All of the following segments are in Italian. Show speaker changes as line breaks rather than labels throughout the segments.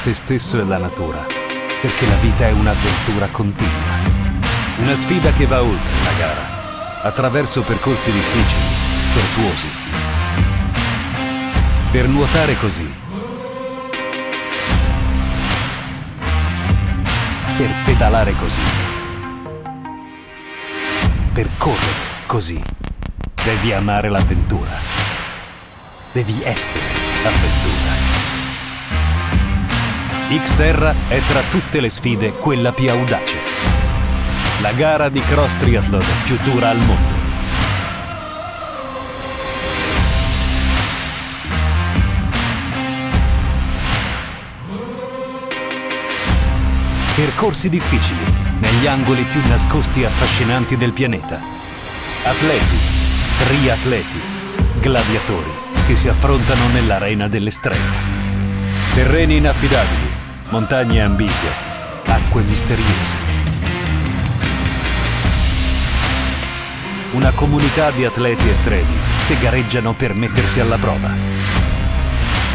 se stesso e la natura, perché la vita è un'avventura continua. Una sfida che va oltre la gara, attraverso percorsi difficili, tortuosi. Per nuotare così, per pedalare così, per correre così, devi amare l'avventura. Devi essere avventura. Xterra è tra tutte le sfide quella più audace. La gara di cross triathlon più dura al mondo. Percorsi difficili, negli angoli più nascosti e affascinanti del pianeta. Atleti, triatleti, gladiatori che si affrontano nell'arena dell'estremo. Terreni inaffidabili, montagne ambigue, acque misteriose. Una comunità di atleti estremi che gareggiano per mettersi alla prova.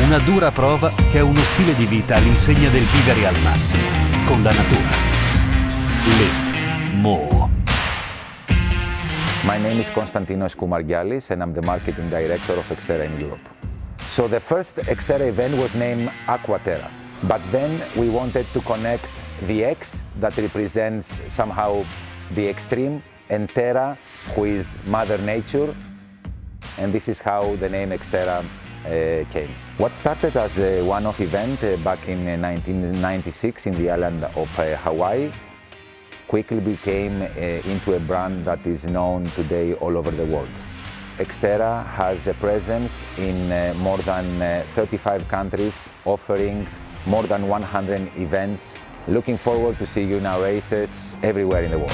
Una dura prova che è uno stile di vita all'insegna del vivere al massimo, con la natura. Live more.
My name is Konstantinos Koumargialis and I'm the marketing director of Xterra in Europe. So the first Xterra event was named Aquaterra, but then we wanted to connect the X that represents somehow the extreme and Terra, who is Mother Nature, and this is how the name Xterra uh, came. What started as a one-off event uh, back in uh, 1996 in the island of uh, Hawaii quickly became uh, into a brand that is known today all over the world. Xterra has a presence in uh, more than uh, 35 countries, offering more than 100 events. Looking forward to see you in our races everywhere in the world.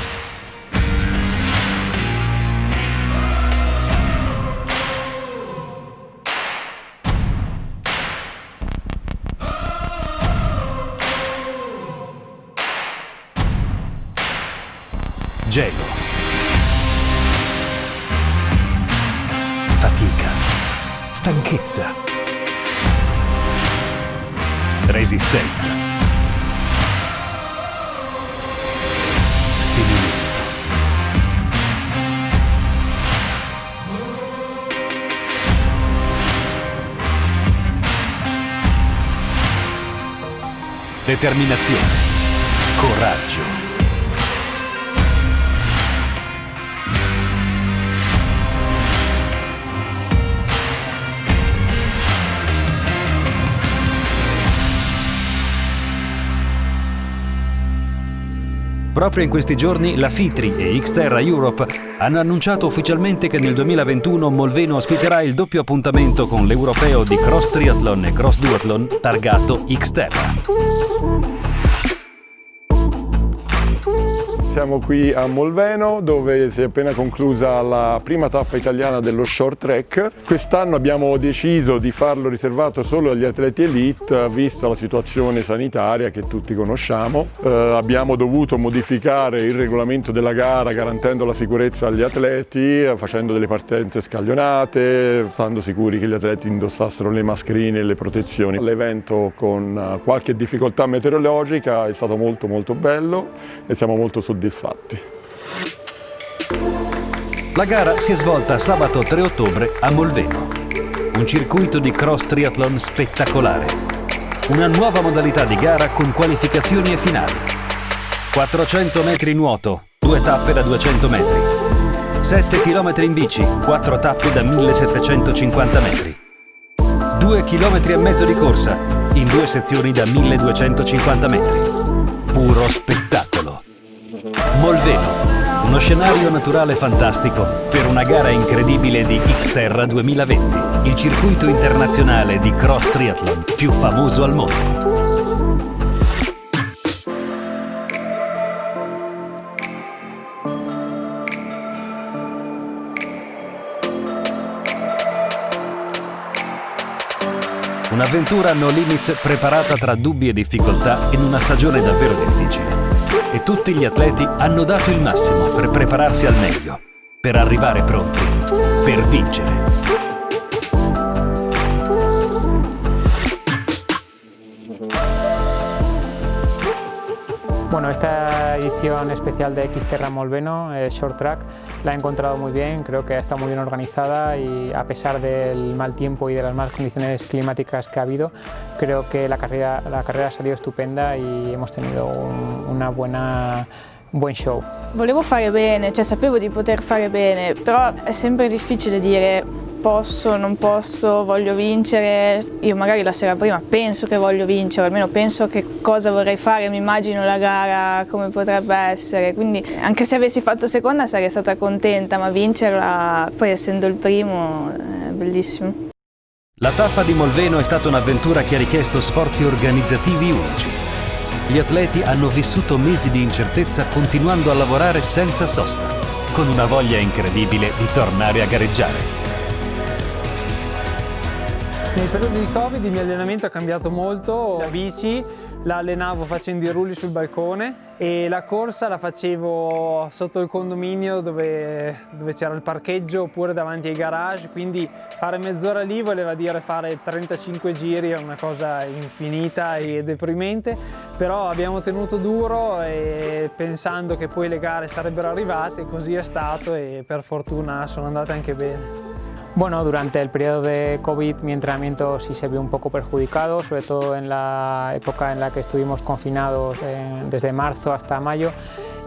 Gelo. Fatica. Stanchezza. Resistenza. Determinazione. Coraggio. Proprio in questi giorni la FITRI e Xterra Europe hanno annunciato ufficialmente che nel 2021 Molveno ospiterà il doppio appuntamento con l'europeo di cross triathlon e cross duathlon targato Xterra.
Siamo qui a Molveno dove si è appena conclusa la prima tappa italiana dello short track. Quest'anno abbiamo deciso di farlo riservato solo agli atleti elite vista la situazione sanitaria che tutti conosciamo. Eh, abbiamo dovuto modificare il regolamento della gara garantendo la sicurezza agli atleti, facendo delle partenze scaglionate, stando sicuri che gli atleti indossassero le mascherine e le protezioni. L'evento con qualche difficoltà meteorologica è stato molto molto bello e siamo molto soddisfatti soddisfatti.
La gara si è svolta sabato 3 ottobre a Molveno. Un circuito di cross triathlon spettacolare. Una nuova modalità di gara con qualificazioni e finali. 400 metri nuoto, due tappe da 200 metri. 7 km in bici, 4 tappe da 1750 metri. 2 km e mezzo di corsa, in due sezioni da 1250 metri. Puro spettacolo. Molveno, uno scenario naturale fantastico per una gara incredibile di Xterra 2020, il circuito internazionale di cross triathlon più famoso al mondo. Un'avventura no limits preparata tra dubbi e difficoltà in una stagione davvero difficile e tutti gli atleti hanno dato il massimo per prepararsi al meglio, per arrivare pronti, per vincere.
Bueno, esta edición especial de Xterra Molveno, eh, Short Track, la he encontrado muy bien, creo que está muy bien organizada y a pesar del mal tiempo y de las malas condiciones climáticas que ha habido, creo que la carrera, la carrera ha salido estupenda y hemos tenido un, una buena buon show.
Volevo fare bene, cioè sapevo di poter fare bene, però è sempre difficile dire posso, non posso, voglio vincere. Io magari la sera prima penso che voglio vincere, almeno penso che cosa vorrei fare, mi immagino la gara come potrebbe essere, quindi anche se avessi fatto seconda sarei stata contenta, ma vincerla, poi essendo il primo, è bellissimo.
La tappa di Molveno è stata un'avventura che ha richiesto sforzi organizzativi unici. Gli atleti hanno vissuto mesi di incertezza continuando a lavorare senza sosta, con una voglia incredibile di tornare a gareggiare.
Nel periodo di Covid il mio allenamento ha cambiato molto, la bici la allenavo facendo i rulli sul balcone e la corsa la facevo sotto il condominio dove, dove c'era il parcheggio oppure davanti ai garage, quindi fare mezz'ora lì voleva dire fare 35 giri, è una cosa infinita e deprimente, però abbiamo tenuto duro e pensando che poi le gare sarebbero arrivate, così è stato e per fortuna sono andate anche bene. Bueno, durante el periodo de COVID mi entrenamiento sí se vio un poco perjudicado, sobre todo en la época en la que estuvimos confinados eh, desde marzo hasta mayo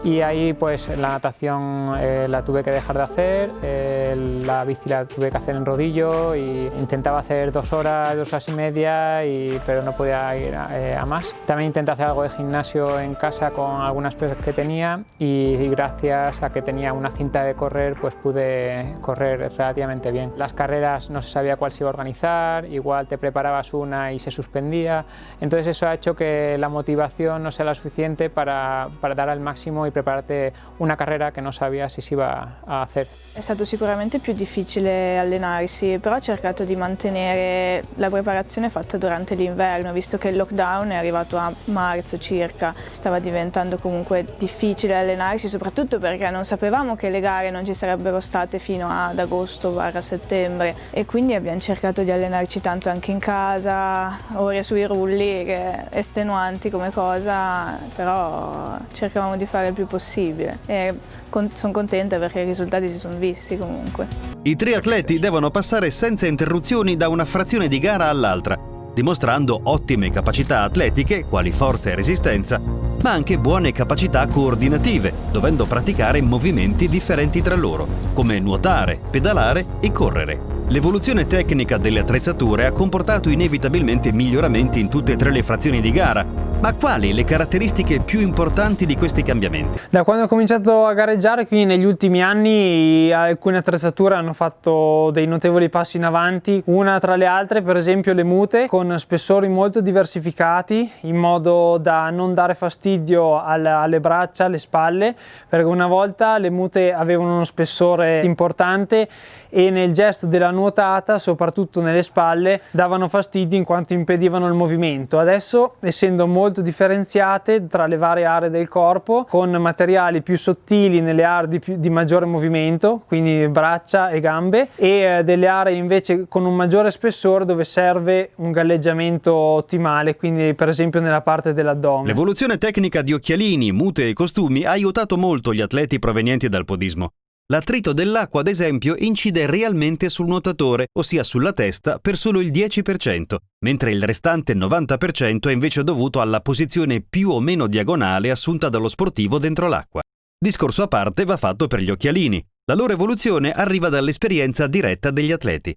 y ahí pues la natación eh, la tuve que dejar de hacer, eh, la bici la tuve que hacer en rodillo y intentaba hacer dos horas, dos horas y media, y, pero no podía ir a, eh, a, más. También intenté hacer algo de gimnasio en casa con algunas pesas que tenía y, y, gracias a que tenía una cinta de correr pues pude correr relativamente bien. Las carreras no se sabía cuál se iba a organizar, igual te preparabas una y se suspendía, entonces eso ha hecho que la motivación no sea la suficiente para, para dar al máximo y prepararti una carriera che non sapeva se si iba a fare.
È stato sicuramente più difficile allenarsi, però ho cercato di mantenere la preparazione fatta durante l'inverno, visto che il lockdown è arrivato a marzo circa. Stava diventando comunque difficile allenarsi, soprattutto perché non sapevamo che le gare non ci sarebbero state fino ad agosto-settembre e quindi abbiamo cercato di allenarci tanto anche in casa, ore sui rulli, che estenuanti come cosa, però cercavamo di fare il più più possibile e con sono contenta perché i risultati si sono visti comunque.
I tre atleti devono passare senza interruzioni da una frazione di gara all'altra, dimostrando ottime capacità atletiche, quali forza e resistenza, ma anche buone capacità coordinative, dovendo praticare movimenti differenti tra loro, come nuotare, pedalare e correre. L'evoluzione tecnica delle attrezzature ha comportato inevitabilmente miglioramenti in tutte e tre le frazioni di gara, ma quali le caratteristiche più importanti di questi cambiamenti?
Da quando ho cominciato a gareggiare, quindi negli ultimi anni, alcune attrezzature hanno fatto dei notevoli passi in avanti. Una tra le altre, per esempio, le mute, con spessori molto diversificati, in modo da non dare fastidio alle braccia, alle spalle, perché una volta le mute avevano uno spessore importante e nel gesto della nuotata, soprattutto nelle spalle, davano fastidio in quanto impedivano il movimento. Adesso, essendo molto differenziate tra le varie aree del corpo, con materiali più sottili nelle aree di, più, di maggiore movimento, quindi braccia e gambe, e eh, delle aree invece con un maggiore spessore dove serve un galleggiamento ottimale, quindi per esempio nella parte dell'addome.
L'evoluzione tecnica di occhialini, mute e costumi ha aiutato molto gli atleti provenienti dal podismo. L'attrito dell'acqua, ad esempio, incide realmente sul nuotatore, ossia sulla testa, per solo il 10%, mentre il restante 90% è invece dovuto alla posizione più o meno diagonale assunta dallo sportivo dentro l'acqua. Discorso a parte va fatto per gli occhialini. La loro evoluzione arriva dall'esperienza diretta degli atleti.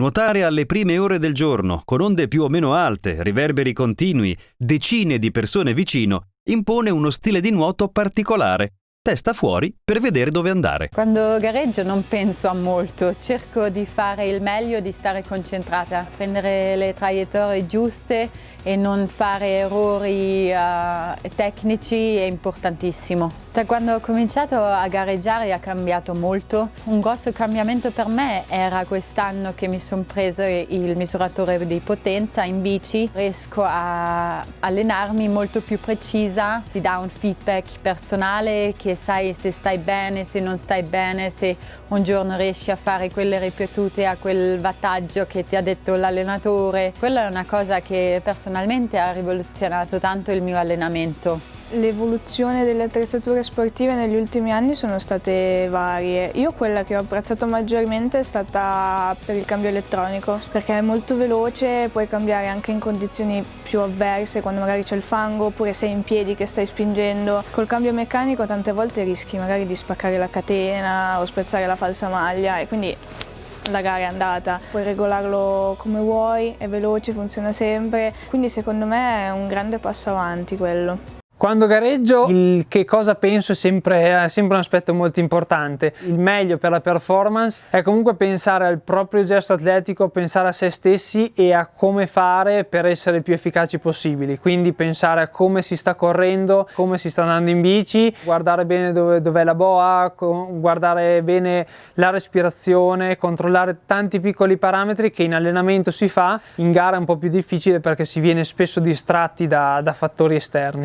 Nuotare alle prime ore del giorno, con onde più o meno alte, riverberi continui, decine di persone vicino, impone uno stile di nuoto particolare, testa fuori per vedere dove andare.
Quando gareggio non penso a molto, cerco di fare il meglio, di stare concentrata, prendere le traiettorie giuste e non fare errori uh, tecnici è importantissimo. Da quando ho cominciato a gareggiare ha cambiato molto. Un grosso cambiamento per me era quest'anno che mi sono preso il misuratore di potenza in bici. Riesco a allenarmi molto più precisa, ti dà un feedback personale che sai se stai bene, se non stai bene, se un giorno riesci a fare quelle ripetute a quel wattaggio che ti ha detto l'allenatore. Quella è una cosa che personalmente ha rivoluzionato tanto il mio allenamento.
L'evoluzione delle attrezzature sportive negli ultimi anni sono state varie. Io quella che ho apprezzato maggiormente è stata per il cambio elettronico, perché è molto veloce, puoi cambiare anche in condizioni più avverse, quando magari c'è il fango, oppure sei in piedi che stai spingendo. Col cambio meccanico tante volte rischi magari di spaccare la catena o spezzare la falsa maglia e quindi la gara è andata, puoi regolarlo come vuoi, è veloce, funziona sempre, quindi secondo me è un grande passo avanti quello.
Quando gareggio il che cosa penso è sempre, è sempre, un aspetto molto importante. Il meglio per la performance è comunque pensare al proprio gesto atletico, pensare a se stessi e a come fare per essere più efficaci possibili. Quindi pensare a come si sta correndo, come si sta andando in bici, guardare bene dove, dov'è la boa, guardare bene la respirazione, controllare tanti piccoli parametri che in allenamento si fa, in gara è un po' più difficile perché si viene spesso distratti da, da fattori esterni.